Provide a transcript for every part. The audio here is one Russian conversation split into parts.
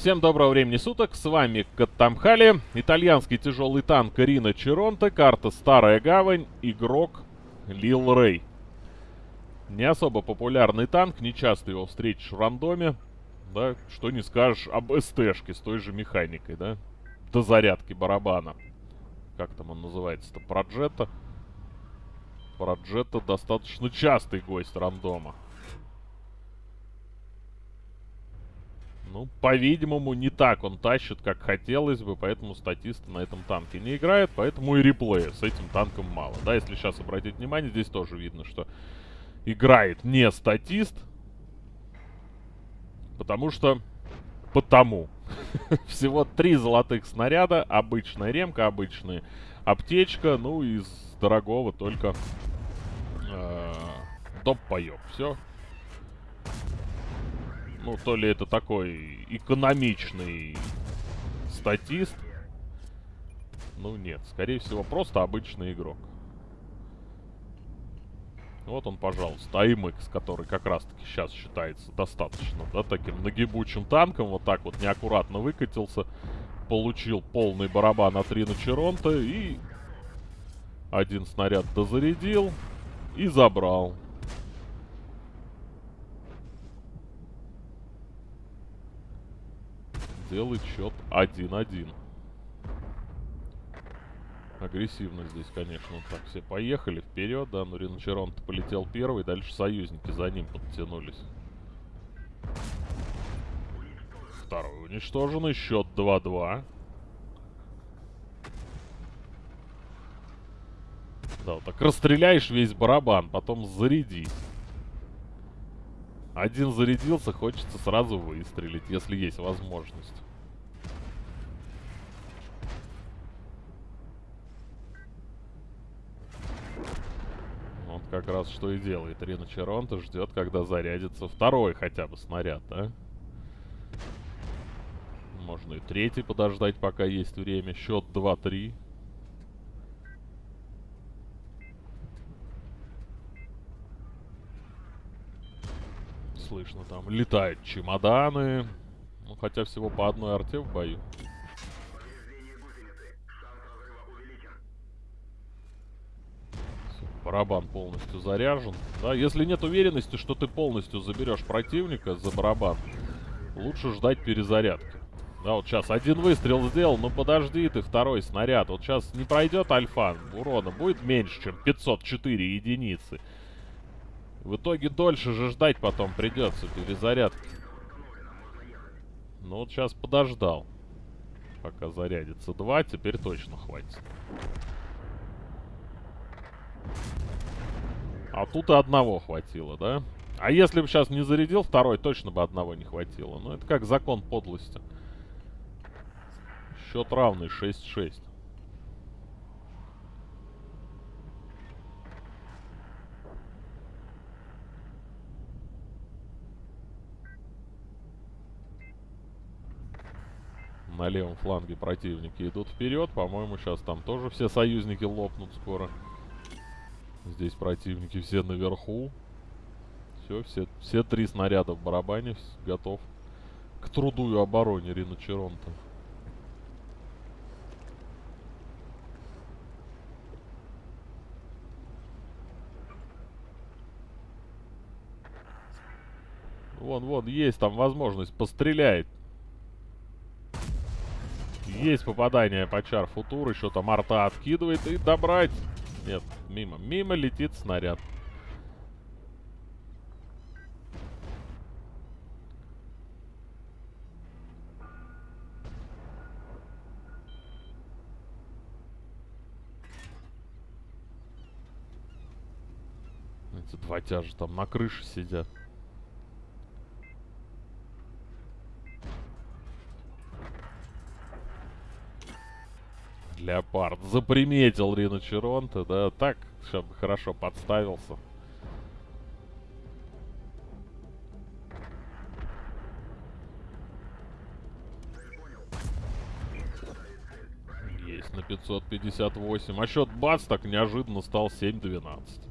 Всем доброго времени суток, с вами Каттамхали, итальянский тяжелый танк Рина Черонте, карта Старая Гавань, игрок Лил Рэй. Не особо популярный танк, не часто его встретишь в рандоме, да, что не скажешь об СТшке с той же механикой, да, до зарядки барабана. Как там он называется-то, Проджета? Проджета достаточно частый гость рандома. Ну, по-видимому, не так он тащит, как хотелось бы, поэтому статисты на этом танке не играют, поэтому и реплея с этим танком мало. Да, если сейчас обратить внимание, здесь тоже видно, что играет не статист, потому что... Потому. Всего три золотых снаряда, обычная ремка, обычная аптечка, ну, из дорогого только э, доп-паёк. Все, ну, то ли это такой экономичный статист. Ну, нет. Скорее всего, просто обычный игрок. Вот он, пожалуйста, AMX, который как раз-таки сейчас считается достаточно, да, таким нагибучим танком. Вот так вот неаккуратно выкатился. Получил полный барабан от Рина Черонта и один снаряд дозарядил и забрал. Делает счет 1-1. Агрессивно здесь, конечно. Так, все поехали вперед, да, но Риночерон полетел первый, дальше союзники за ним подтянулись. Второй уничтоженный, счет 2-2. Да, вот так расстреляешь весь барабан, потом заряди. Один зарядился, хочется сразу выстрелить, если есть возможность. Вот как раз что и делает Рина Черонта. Ждет, когда зарядится второй хотя бы снаряд, да? Можно и третий подождать, пока есть время. Счет 2-3. Слышно. Там летают чемоданы. Ну, хотя всего по одной арте в бою. барабан полностью заряжен. Да, если нет уверенности, что ты полностью заберешь противника за барабан, лучше ждать перезарядки. Да, вот сейчас один выстрел сделал, ну подожди ты, второй снаряд. Вот сейчас не пройдет альфа, урона будет меньше, чем 504 единицы. В итоге дольше же ждать потом придется перезарядки. Ну вот сейчас подождал. Пока зарядится два, теперь точно хватит. А тут и одного хватило, да? А если бы сейчас не зарядил второй, точно бы одного не хватило. Ну это как закон подлости. Счет равный 6-6. На левом фланге противники идут вперед. По-моему, сейчас там тоже все союзники лопнут скоро. Здесь противники все наверху. Все, все, все три снаряда в барабане готов к труду и обороне Рина Черонта. Вон, вон, есть там возможность пострелять. Есть попадание по чар футур. Еще там арта откидывает. И добрать. Нет, мимо. Мимо летит снаряд. Эти два тяжа там на крыше сидят. Леопард заприметил Рина Черонта, да, так, чтобы хорошо подставился. Есть на 558. А счет бац так неожиданно стал 7-12.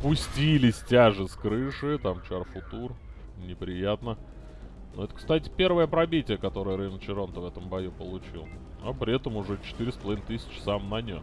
Спустились тяжи с крыши. Там Чарфутур. Неприятно. Но это, кстати, первое пробитие, которое Рейн Черонто в этом бою получил. А при этом уже 4,5 тысячи сам нанес.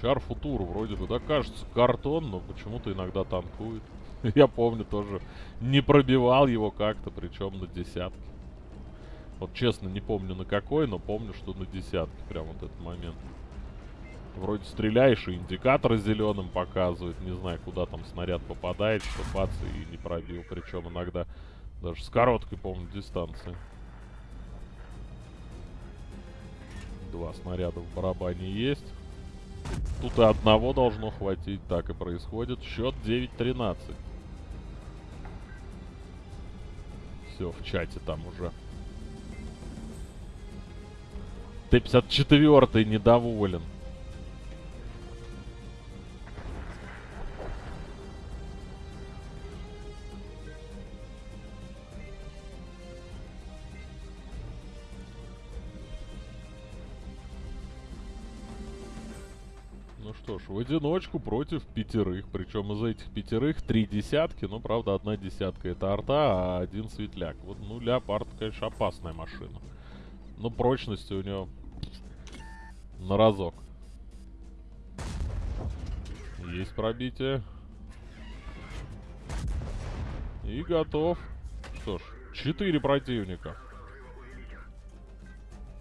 Чар Футур вроде бы, да, кажется, картон, но почему-то иногда танкует. Я помню тоже, не пробивал его как-то, причем на десятке. Вот честно не помню на какой, но помню, что на десятке прям вот этот момент. Вроде стреляешь, и индикатор зеленым показывает. Не знаю, куда там снаряд попадает, что бац, и не пробил. Причем иногда даже с короткой, помню, дистанции. Два снаряда в барабане есть. Тут и одного должно хватить. Так и происходит. Счет 9-13. Все, в чате там уже. Т-54 недоволен. Ну что ж, в одиночку против пятерых. Причем из этих пятерых три десятки. Ну, правда, одна десятка это арта, а один светляк. Вот, ну, Леопард, конечно, опасная машина. Но прочности у него на разок. Есть пробитие. И готов. Что ж, четыре противника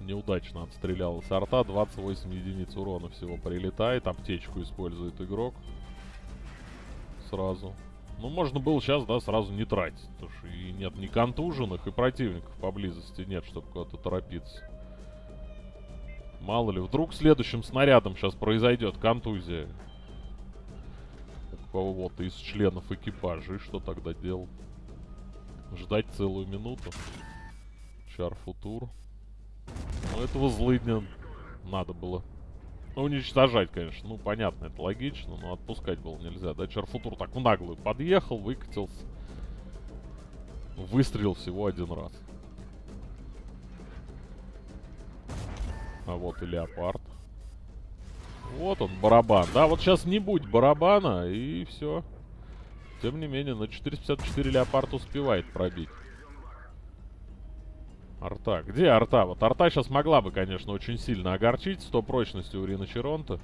неудачно отстрелял с арта. 28 единиц урона всего прилетает. Аптечку использует игрок. Сразу. Ну, можно было сейчас, да, сразу не тратить. Потому что и нет ни контуженных, и противников поблизости нет, чтобы куда-то торопиться. Мало ли, вдруг следующим снарядом сейчас произойдет контузия. У кого-то из членов экипажа. И что тогда делать? Ждать целую минуту. Чар футур. Ну, этого злыдня надо было уничтожать, конечно. Ну, понятно, это логично, но отпускать было нельзя. Да, Чарфутур так в наглую подъехал, выкатился. Выстрелил всего один раз. А вот и Леопард. Вот он, барабан. Да, вот сейчас не будь барабана, и все. Тем не менее, на 454 Леопард успевает пробить. Арта. Где арта? Вот арта сейчас могла бы, конечно, очень сильно огорчить. 100 прочности у Рина Черонта.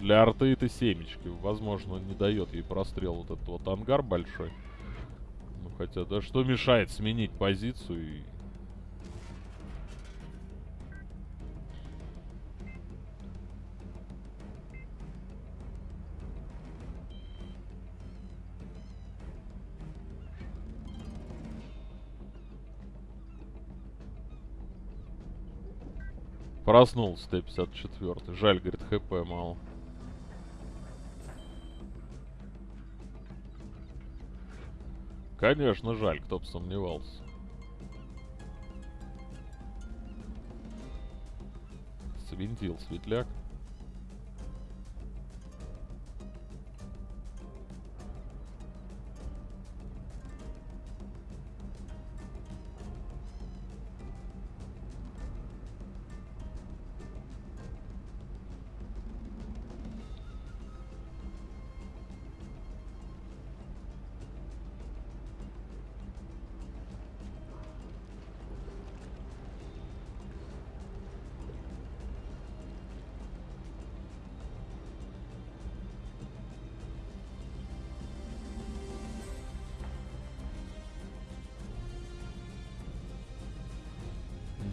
Для арты это семечки. Возможно, не дает ей прострел вот этот вот ангар большой. Ну, хотя, да что мешает сменить позицию и Проснулся Т-54. Жаль, говорит, ХП мало. Конечно, жаль, кто бы сомневался. Свинтил светляк.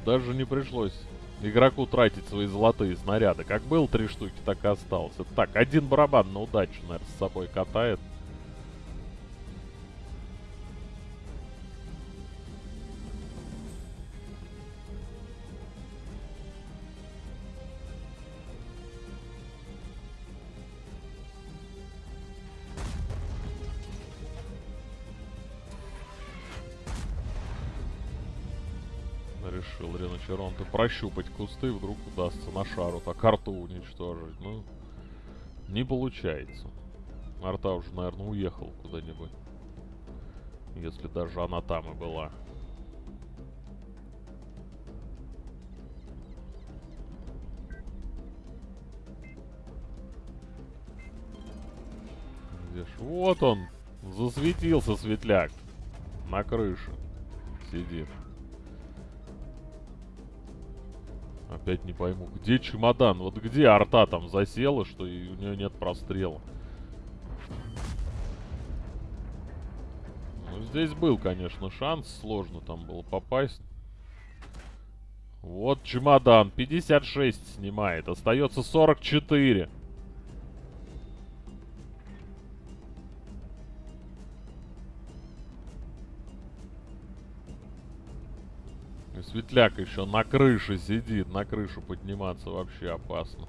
Даже не пришлось игроку тратить свои золотые снаряды. Как был три штуки, так и остался. Так, один барабан на удачу, наверное, с собой катает. решил Риночеронте прощупать кусты, вдруг удастся на шару а Карту уничтожить. Ну, не получается. Арта уже, наверное, уехал куда-нибудь. Если даже она там и была. Где ж? Вот он! Засветился светляк. На крыше. Сидит. Опять не пойму, где чемодан? Вот где арта там засела, что и у нее нет прострела? Ну, здесь был, конечно, шанс. Сложно там было попасть. Вот чемодан. 56 снимает. Остается 44. И светляк еще на крыше сидит. На крышу подниматься вообще опасно.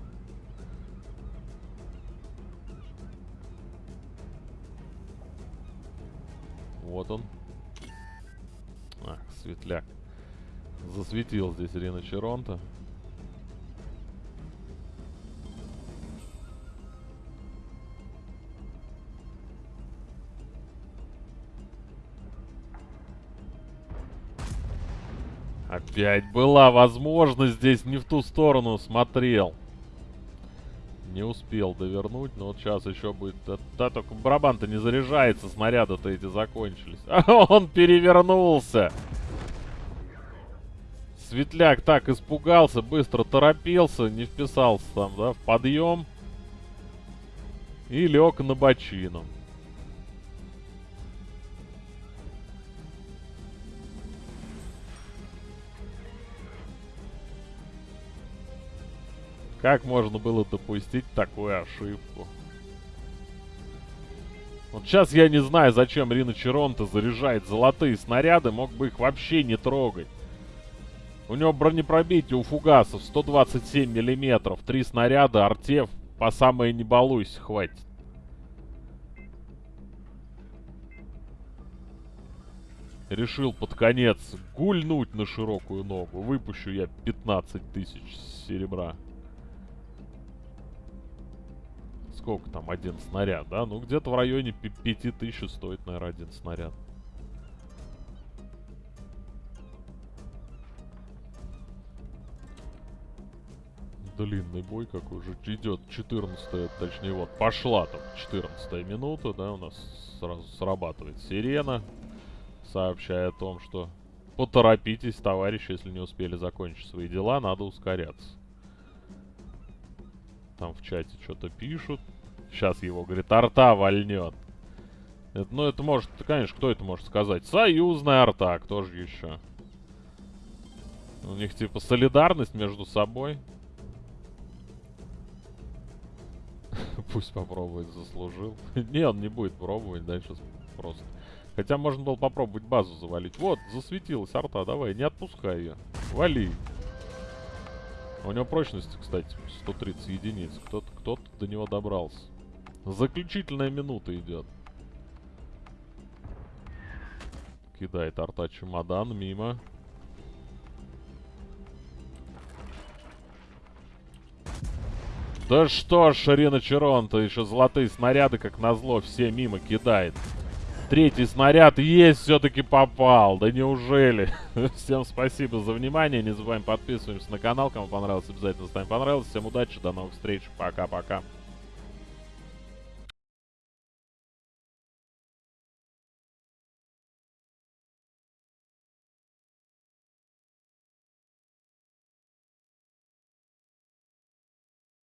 Вот он. Ах, светляк. Засветил здесь Рина Черонта. Опять была возможность здесь не в ту сторону смотрел. Не успел довернуть, но вот сейчас еще будет... Да, да только барабан-то не заряжается, снаряды-то эти закончились. А он перевернулся! Светляк так испугался, быстро торопился, не вписался там, да, в подъем. И лег на бочину. Как можно было допустить такую ошибку? Вот сейчас я не знаю, зачем Рина Черонта заряжает золотые снаряды, мог бы их вообще не трогать. У него бронепробитие у фугасов 127 миллиметров, три снаряда, артев, по самое не балуйся, хватит. Решил под конец гульнуть на широкую ногу. Выпущу я 15 тысяч серебра. Сколько там один снаряд, да? Ну, где-то в районе 5000 стоит, наверное, один снаряд. длинный бой какой же идет 14 точнее вот пошла там 14 минута да у нас сразу срабатывает сирена сообщая о том что поторопитесь товарищи если не успели закончить свои дела надо ускоряться там в чате что-то пишут сейчас его говорит арта вольнет это, ну это может конечно кто это может сказать союзная арта кто же еще у них типа солидарность между собой Пусть попробует, заслужил. не, он не будет пробовать, дальше просто. Хотя можно было попробовать базу завалить. Вот, засветилась арта, давай, не отпускай ее. Вали. У него прочности, кстати, 130 единиц. Кто-то кто, -то, до него добрался. Заключительная минута идет. Кидает арта чемодан мимо. Да что ж, Шарина Черон-то еще золотые снаряды, как назло, все мимо кидает. Третий снаряд есть, все-таки попал. Да неужели? Всем спасибо за внимание. Не забываем подписываемся на канал. Кому понравилось, обязательно ставим понравилось. Всем удачи, до новых встреч. Пока-пока.